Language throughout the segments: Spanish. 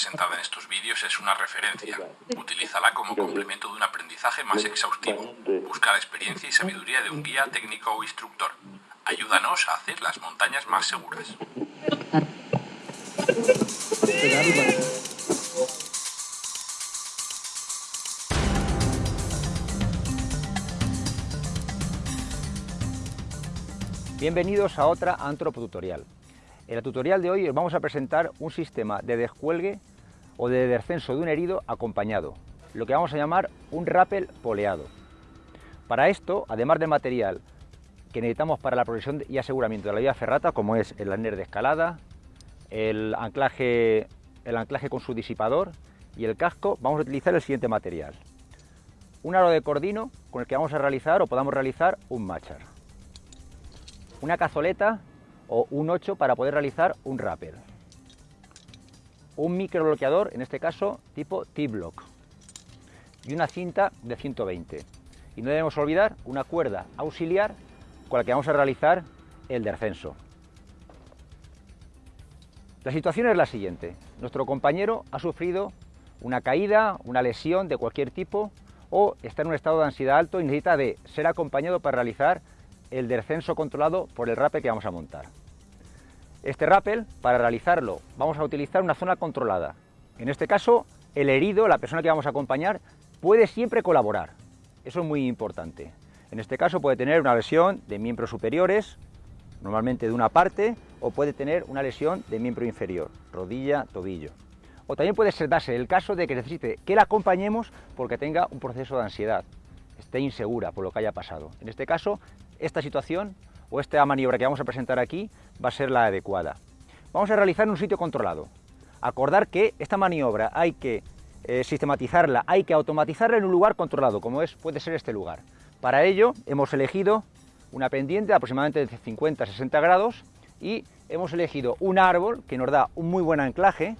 presentada en estos vídeos es una referencia. Utilízala como complemento de un aprendizaje más exhaustivo. Busca la experiencia y sabiduría de un guía técnico o instructor. Ayúdanos a hacer las montañas más seguras. Bienvenidos a otra antropotutorial. En el tutorial de hoy os vamos a presentar un sistema de descuelgue o de descenso de un herido acompañado, lo que vamos a llamar un rappel poleado. Para esto, además del material que necesitamos para la provisión y aseguramiento de la vía ferrata, como es el arnés de escalada, el anclaje, el anclaje con su disipador y el casco, vamos a utilizar el siguiente material. Un aro de cordino con el que vamos a realizar o podamos realizar un machar. Una cazoleta o un 8 para poder realizar un rappel. Un microbloqueador, en este caso tipo T-Block. Y una cinta de 120. Y no debemos olvidar una cuerda auxiliar con la que vamos a realizar el descenso. La situación es la siguiente. Nuestro compañero ha sufrido una caída, una lesión de cualquier tipo o está en un estado de ansiedad alto y necesita de ser acompañado para realizar el descenso controlado por el rappel que vamos a montar. Este rappel, para realizarlo, vamos a utilizar una zona controlada. En este caso, el herido, la persona que vamos a acompañar, puede siempre colaborar. Eso es muy importante. En este caso puede tener una lesión de miembros superiores, normalmente de una parte, o puede tener una lesión de miembro inferior, rodilla, tobillo. O también puede ser darse el caso de que necesite que la acompañemos porque tenga un proceso de ansiedad, esté insegura por lo que haya pasado. En este caso, esta situación o esta maniobra que vamos a presentar aquí va a ser la adecuada. Vamos a realizar en un sitio controlado. Acordar que esta maniobra hay que eh, sistematizarla, hay que automatizarla en un lugar controlado, como es, puede ser este lugar. Para ello hemos elegido una pendiente de aproximadamente de 50-60 grados y hemos elegido un árbol que nos da un muy buen anclaje,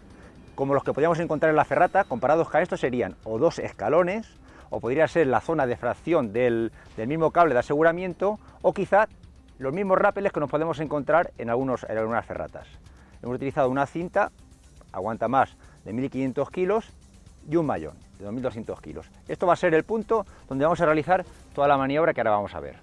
como los que podríamos encontrar en la ferrata, comparados con esto serían o dos escalones, o podría ser la zona de fracción del, del mismo cable de aseguramiento, o quizá los mismos rápeles que nos podemos encontrar en, algunos, en algunas ferratas. Hemos utilizado una cinta, aguanta más de 1500 kilos y un mayón de 2200 kilos. Esto va a ser el punto donde vamos a realizar toda la maniobra que ahora vamos a ver.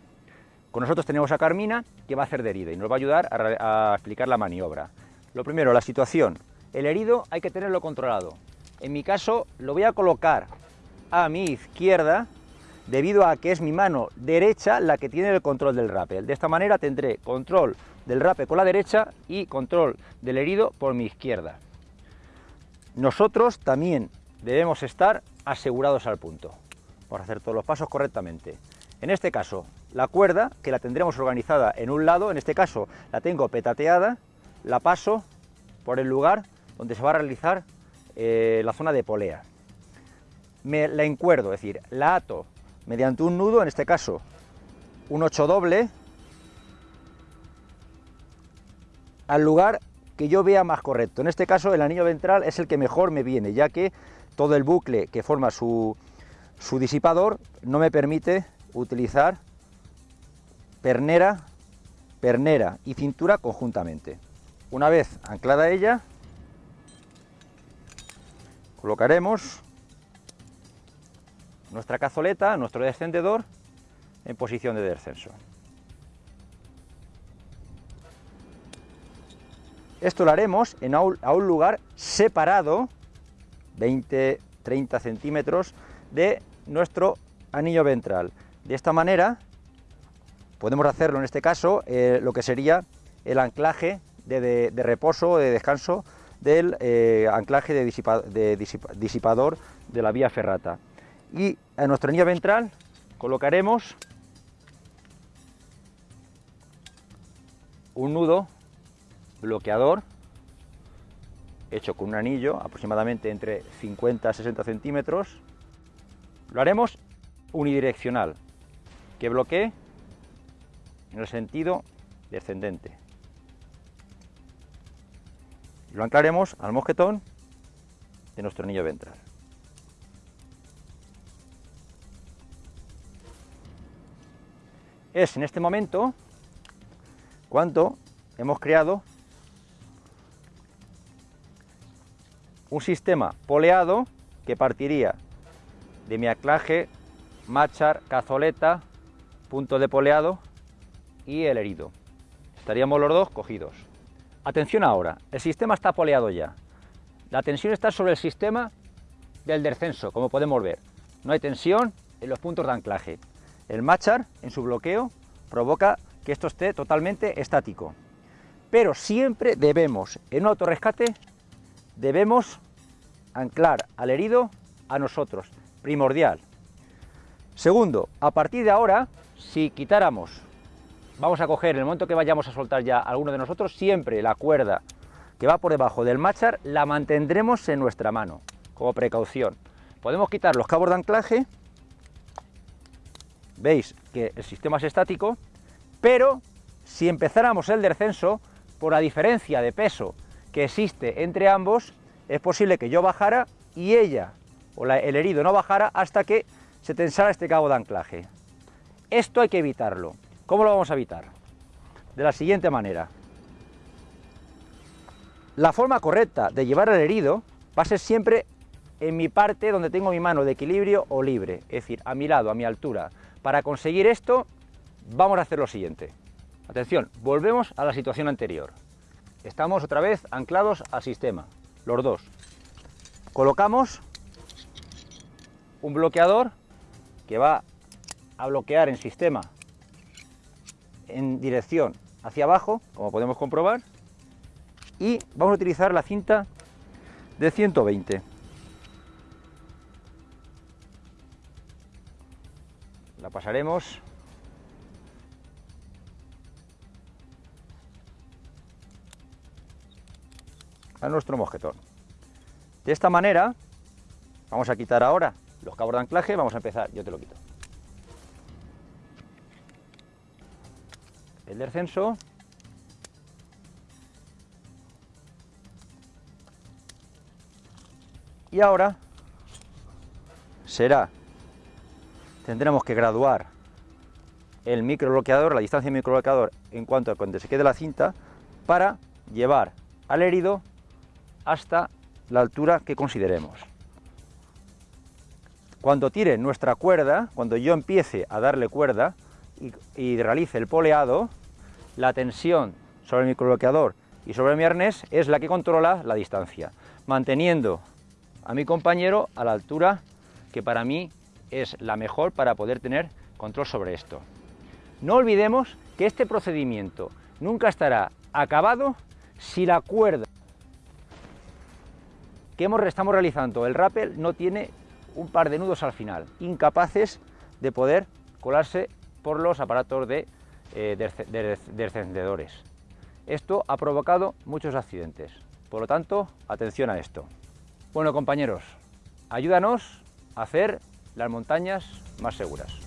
Con nosotros tenemos a Carmina, que va a hacer de herida y nos va a ayudar a, a explicar la maniobra. Lo primero, la situación. El herido hay que tenerlo controlado. En mi caso, lo voy a colocar a mi izquierda debido a que es mi mano derecha la que tiene el control del rappel. De esta manera tendré control del rappel con la derecha y control del herido por mi izquierda. Nosotros también debemos estar asegurados al punto, por hacer todos los pasos correctamente. En este caso, la cuerda, que la tendremos organizada en un lado, en este caso la tengo petateada, la paso por el lugar donde se va a realizar eh, la zona de polea. Me la encuerdo, es decir, la ato mediante un nudo, en este caso un 8 doble, al lugar que yo vea más correcto. En este caso el anillo ventral es el que mejor me viene, ya que todo el bucle que forma su, su disipador no me permite utilizar pernera, pernera y cintura conjuntamente. Una vez anclada ella, colocaremos nuestra cazoleta, nuestro descendedor, en posición de descenso. Esto lo haremos en a un lugar separado, 20-30 centímetros, de nuestro anillo ventral. De esta manera podemos hacerlo en este caso eh, lo que sería el anclaje de, reposo o de descanso del eh, anclaje de disipador de la vía ferrata y en nuestro anillo ventral colocaremos un nudo bloqueador hecho con un anillo aproximadamente entre 50 a 60 centímetros. Lo haremos unidireccional que bloquee en el sentido descendente. Lo anclaremos al mosquetón de nuestro anillo ventral es en este momento cuando hemos creado un sistema poleado que partiría de mi anclaje, machar, cazoleta, punto de poleado y el herido. Estaríamos los dos cogidos. Atención ahora, el sistema está poleado ya. La tensión está sobre el sistema del descenso, como podemos ver. No hay tensión en los puntos de anclaje. El machar, en su bloqueo, provoca que esto esté totalmente estático. Pero siempre debemos, en un autorrescate, debemos anclar al herido a nosotros, primordial. Segundo, a partir de ahora, si quitáramos, vamos a coger en el momento que vayamos a soltar ya a alguno de nosotros, siempre la cuerda que va por debajo del machar la mantendremos en nuestra mano, como precaución. Podemos quitar los cabos de anclaje, veis que el sistema es estático, pero si empezáramos el descenso, por la diferencia de peso que existe entre ambos, es posible que yo bajara y ella o el herido no bajara hasta que se tensara este cabo de anclaje. Esto hay que evitarlo. ¿Cómo lo vamos a evitar? De la siguiente manera. La forma correcta de llevar al herido va a ser siempre en mi parte donde tengo mi mano de equilibrio o libre, es decir, a mi lado, a mi altura. Para conseguir esto, vamos a hacer lo siguiente. Atención, volvemos a la situación anterior. Estamos otra vez anclados al sistema, los dos. Colocamos un bloqueador que va a bloquear en sistema en dirección hacia abajo, como podemos comprobar, y vamos a utilizar la cinta de 120. La pasaremos a nuestro mosquetón. De esta manera, vamos a quitar ahora los cabos de anclaje, vamos a empezar, yo te lo quito. El descenso. Y ahora será, tendremos que graduar el microbloqueador, la distancia del microbloqueador en cuanto a cuando se quede la cinta, para llevar al herido hasta la altura que consideremos. Cuando tire nuestra cuerda, cuando yo empiece a darle cuerda y, realice el poleado, la tensión sobre el microbloqueador y sobre mi arnés es la que controla la distancia, manteniendo a mi compañero a la altura que para mí es la mejor para poder tener control sobre esto. No olvidemos que este procedimiento nunca estará acabado si la cuerda que hemos, estamos realizando, el rappel, no tiene un par de nudos al final, incapaces de poder colarse por los aparatos de, eh, descendedores. Esto ha provocado muchos accidentes, por lo tanto, atención a esto. Bueno compañeros, ayúdanos a hacer las montañas más seguras.